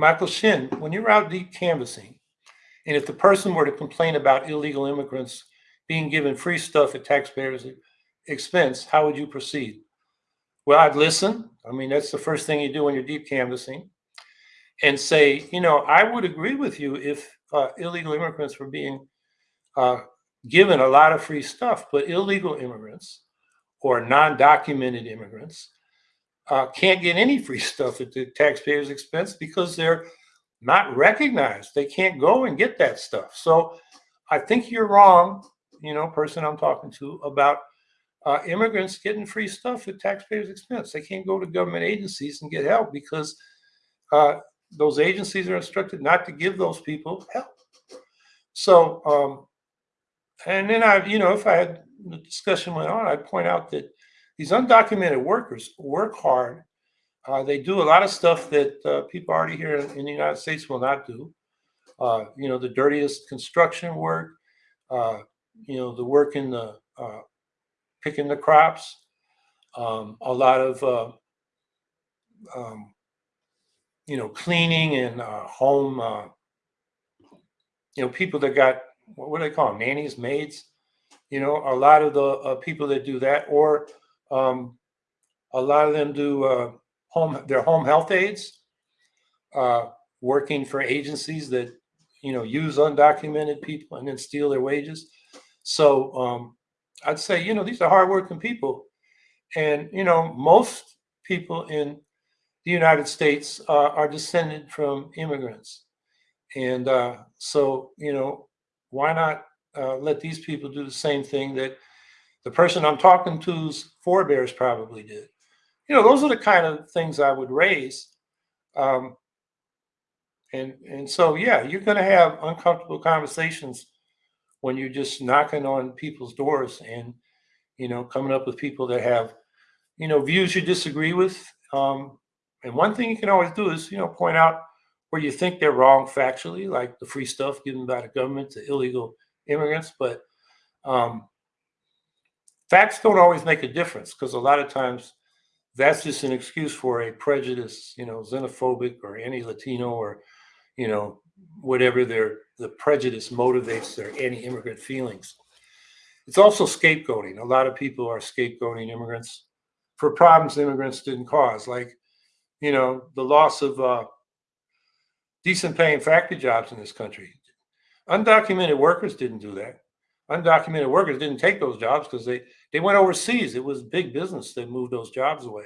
Michael Shin, when you're out deep canvassing, and if the person were to complain about illegal immigrants being given free stuff at taxpayers' expense, how would you proceed? Well, I'd listen. I mean, that's the first thing you do when you're deep canvassing and say, you know, I would agree with you if uh, illegal immigrants were being uh, given a lot of free stuff, but illegal immigrants or non-documented immigrants uh, can't get any free stuff at the taxpayer's expense because they're not recognized. They can't go and get that stuff. So I think you're wrong, you know, person I'm talking to about uh, immigrants getting free stuff at taxpayers' expense. They can't go to government agencies and get help because uh, those agencies are instructed not to give those people help. So, um, and then I, you know, if I had the discussion went on, I'd point out that these undocumented workers work hard. Uh, they do a lot of stuff that uh, people already here in the United States will not do. Uh, you know, the dirtiest construction work, uh, you know, the work in the uh, picking the crops, um, a lot of, uh, um, you know, cleaning and home, you know, people that got, what do they call them, nannies, maids, you know, a lot of the people that do that, or um, a lot of them do uh, home, their home health aides, uh, working for agencies that, you know, use undocumented people and then steal their wages. So um, I'd say, you know, these are hardworking people. And, you know, most people in the United States uh, are descended from immigrants. And uh, so, you know, why not uh, let these people do the same thing that the person I'm talking to's forebears probably did. You know, those are the kind of things I would raise. Um, and and so yeah, you're going to have uncomfortable conversations when you're just knocking on people's doors and you know coming up with people that have you know views you disagree with. Um, and one thing you can always do is you know point out where you think they're wrong factually, like the free stuff given by the government to illegal immigrants, but um, facts don't always make a difference because a lot of times that's just an excuse for a prejudice, you know, xenophobic or anti-Latino or, you know, whatever their the prejudice motivates their anti-immigrant feelings. It's also scapegoating. A lot of people are scapegoating immigrants for problems immigrants didn't cause, like, you know, the loss of uh, decent paying factory jobs in this country. Undocumented workers didn't do that. Undocumented workers didn't take those jobs because they, they went overseas. It was big business that moved those jobs away.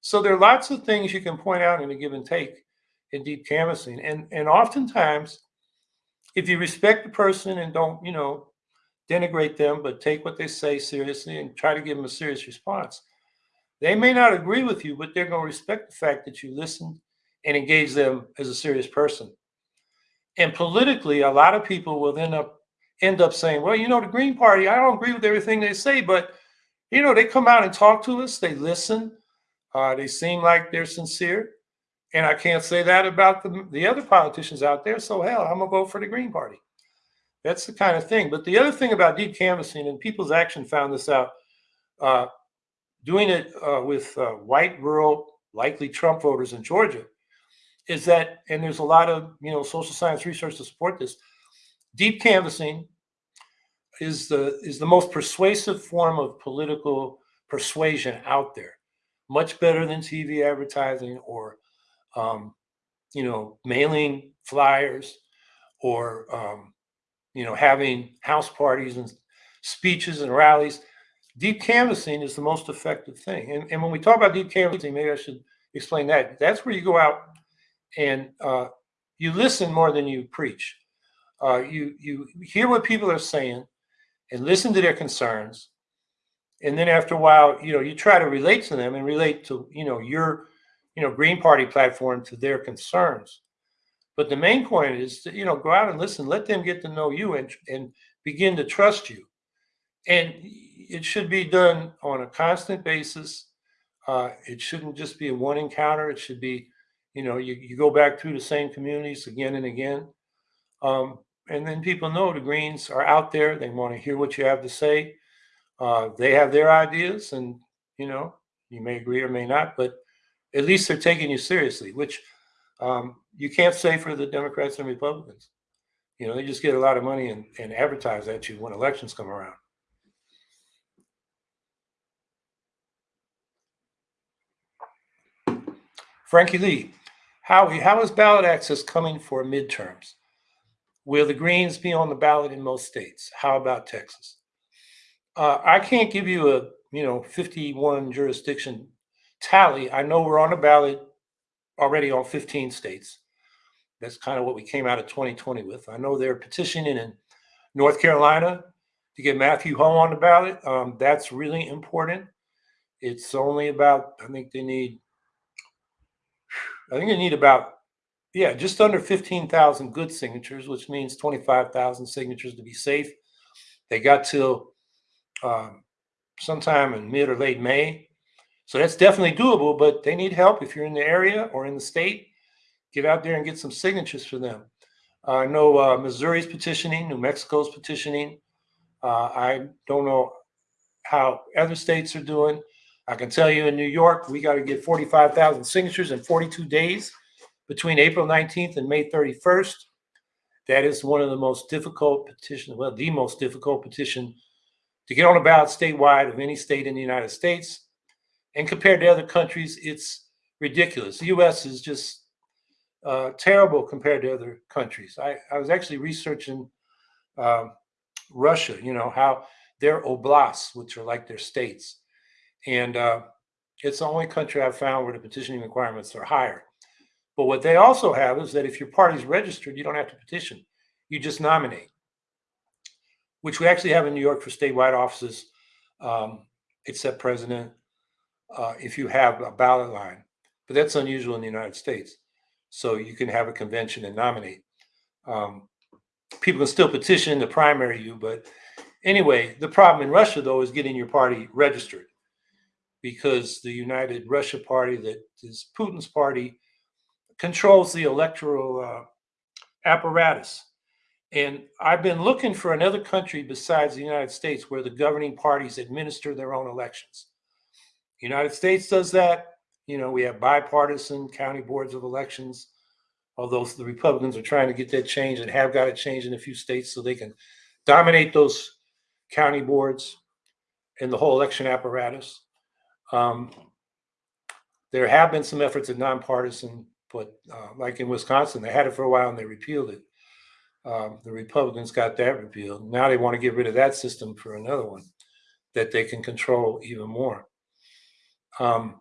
So there are lots of things you can point out in a give and take in deep canvassing. And, and oftentimes, if you respect the person and don't, you know, denigrate them, but take what they say seriously and try to give them a serious response, they may not agree with you, but they're going to respect the fact that you listened and engage them as a serious person. And politically, a lot of people will end up end up saying, well, you know, the Green Party, I don't agree with everything they say, but you know, they come out and talk to us, they listen, uh, they seem like they're sincere. And I can't say that about the, the other politicians out there. So hell, I'm gonna vote for the Green Party. That's the kind of thing. But the other thing about deep canvassing, and People's Action found this out, uh, doing it uh, with uh, white, rural, likely Trump voters in Georgia, is that, and there's a lot of you know social science research to support this. Deep canvassing is the is the most persuasive form of political persuasion out there, much better than TV advertising or um, you know mailing flyers or um, you know having house parties and speeches and rallies. Deep canvassing is the most effective thing. And, and when we talk about deep canvassing, maybe I should explain that. That's where you go out and uh, you listen more than you preach. Uh, you you hear what people are saying and listen to their concerns, and then after a while, you know, you try to relate to them and relate to you know your you know Green Party platform to their concerns. But the main point is to you know go out and listen, let them get to know you and and begin to trust you, and it should be done on a constant basis. Uh, it shouldn't just be a one encounter. It should be you know, you, you go back through the same communities again and again. Um, and then people know the Greens are out there. They want to hear what you have to say. Uh, they have their ideas, and you know, you may agree or may not, but at least they're taking you seriously, which Um, you can't say for the Democrats and Republicans. You know, they just get a lot of money and, and advertise at you when elections come around. Frankie Lee, Howie, how is ballot access coming for midterms? Will the Greens be on the ballot in most states? How about Texas? Uh, I can't give you a you know 51 jurisdiction tally. I know we're on the ballot already on 15 states. That's kind of what we came out of 2020 with. I know they're petitioning in North Carolina to get Matthew Hoh on the ballot. Um, that's really important. It's only about, I think they need I think they need about, yeah, just under 15,000 good signatures, which means 25,000 signatures to be safe. They got till um, sometime in mid or late May. So that's definitely doable, but they need help if you're in the area or in the state. Get out there and get some signatures for them. Uh, I know uh, Missouri's petitioning, New Mexico's petitioning. Uh, I don't know how other states are doing. I can tell you in New York, we got to get 45,000 signatures in 42 days between April 19th and May 31st. That is one of the most difficult petitions, well, the most difficult petition to get on a ballot statewide of any state in the United States. And compared to other countries, it's ridiculous. The US is just uh, terrible compared to other countries. I, I was actually researching uh, Russia, you know, how their oblasts, which are like their states, and uh, it's the only country I've found where the petitioning requirements are higher. But what they also have is that if your party's registered, you don't have to petition. You just nominate, which we actually have in New York for statewide offices, um, except president, uh, if you have a ballot line. But that's unusual in the United States. So you can have a convention and nominate. Um, people can still petition to primary you, but anyway, the problem in Russia, though, is getting your party registered because the United Russia Party, that is Putin's party, controls the electoral uh, apparatus. And I've been looking for another country besides the United States where the governing parties administer their own elections. The United States does that. You know, we have bipartisan county boards of elections, although the Republicans are trying to get that changed and have got it changed in a few states so they can dominate those county boards and the whole election apparatus. Um, there have been some efforts at nonpartisan, but uh, like in Wisconsin, they had it for a while and they repealed it. Um, the Republicans got that repealed. Now they want to get rid of that system for another one that they can control even more. Um,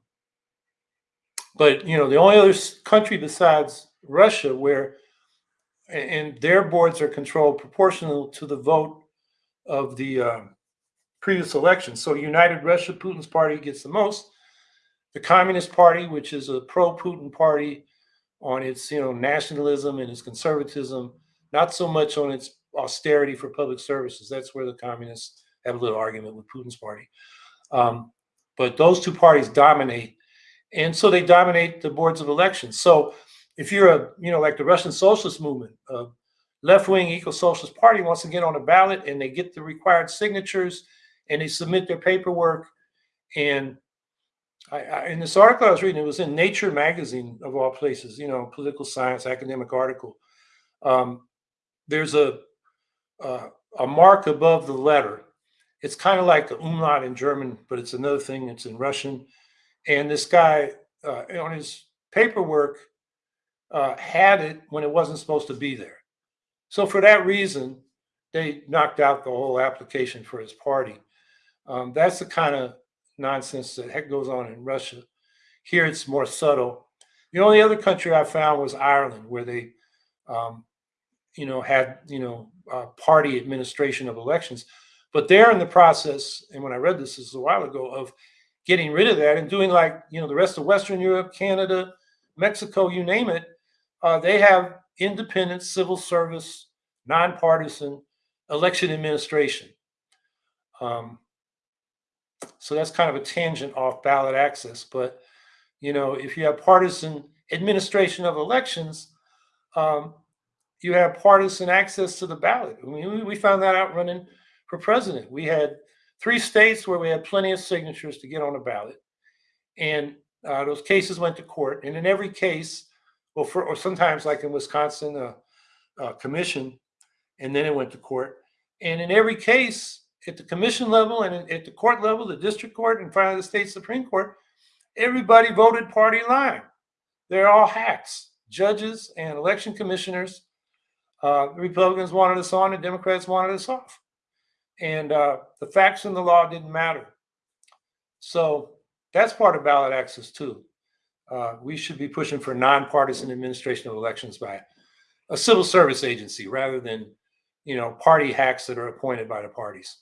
but you know, the only other country besides Russia where and their boards are controlled proportional to the vote of the uh, previous election. So United Russia, Putin's party gets the most. The Communist Party, which is a pro-Putin party on its you know nationalism and its conservatism, not so much on its austerity for public services. That's where the communists have a little argument with Putin's party. Um, but those two parties dominate, and so they dominate the boards of elections. So if you're a you know like the Russian socialist movement, a left-wing eco-socialist party wants to get on a ballot and they get the required signatures and they submit their paperwork. And I, I, in this article I was reading, it was in Nature magazine of all places, you know, political science academic article. Um, there's a uh, a mark above the letter. It's kind of like the umlaut in German, but it's another thing. It's in Russian. And this guy uh, on his paperwork uh, had it when it wasn't supposed to be there. So for that reason, they knocked out the whole application for his party. Um, that's the kind of nonsense that heck goes on in Russia. Here it's more subtle. The only other country I found was Ireland, where they, um, you know, had you know uh, party administration of elections. But they're in the process, and when I read this, this is a while ago, of getting rid of that and doing like you know the rest of Western Europe, Canada, Mexico, you name it. Uh, they have independent civil service, nonpartisan election administration. Um, so that's kind of a tangent off ballot access. But, you know, if you have partisan administration of elections, um, you have partisan access to the ballot. I mean, we found that out running for president. We had three states where we had plenty of signatures to get on a ballot. And uh, those cases went to court. And in every case, well, for, or sometimes like in Wisconsin, uh, uh, commission, and then it went to court. And in every case, at the commission level and at the court level, the district court front of the state Supreme Court, everybody voted party line. They're all hacks, judges and election commissioners. Uh, Republicans wanted us on, the Democrats wanted us off. And uh, the facts and the law didn't matter. So that's part of ballot access too. Uh, we should be pushing for nonpartisan administration of elections by a civil service agency rather than, you know, party hacks that are appointed by the parties.